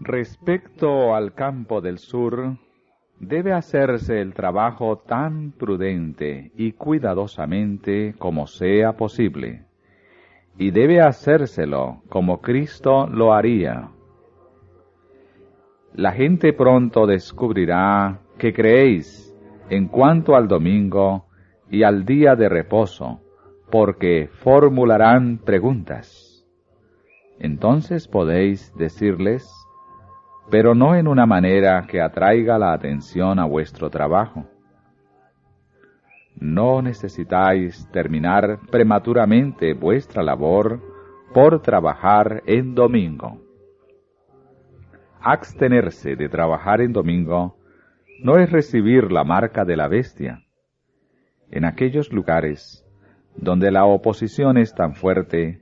Respecto al campo del sur, debe hacerse el trabajo tan prudente y cuidadosamente como sea posible, y debe hacérselo como Cristo lo haría. La gente pronto descubrirá que creéis en cuanto al domingo y al día de reposo, porque formularán preguntas. Entonces podéis decirles, pero no en una manera que atraiga la atención a vuestro trabajo. No necesitáis terminar prematuramente vuestra labor por trabajar en domingo. Abstenerse de trabajar en domingo no es recibir la marca de la bestia. En aquellos lugares donde la oposición es tan fuerte,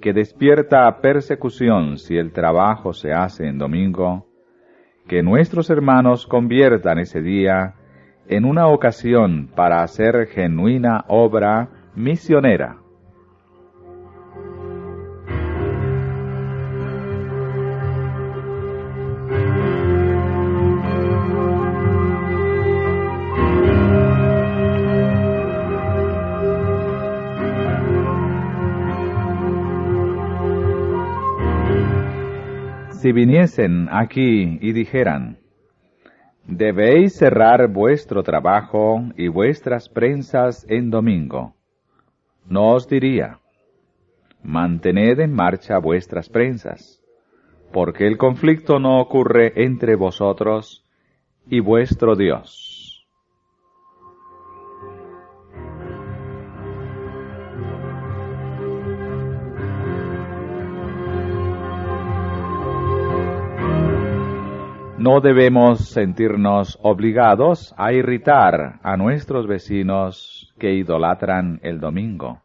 que despierta persecución si el trabajo se hace en domingo, que nuestros hermanos conviertan ese día en una ocasión para hacer genuina obra misionera. Si viniesen aquí y dijeran, debéis cerrar vuestro trabajo y vuestras prensas en domingo, no os diría, mantened en marcha vuestras prensas, porque el conflicto no ocurre entre vosotros y vuestro Dios. No debemos sentirnos obligados a irritar a nuestros vecinos que idolatran el domingo,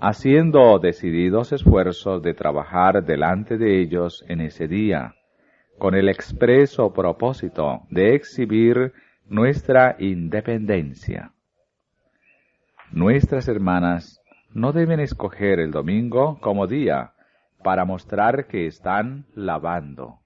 haciendo decididos esfuerzos de trabajar delante de ellos en ese día, con el expreso propósito de exhibir nuestra independencia. Nuestras hermanas no deben escoger el domingo como día para mostrar que están lavando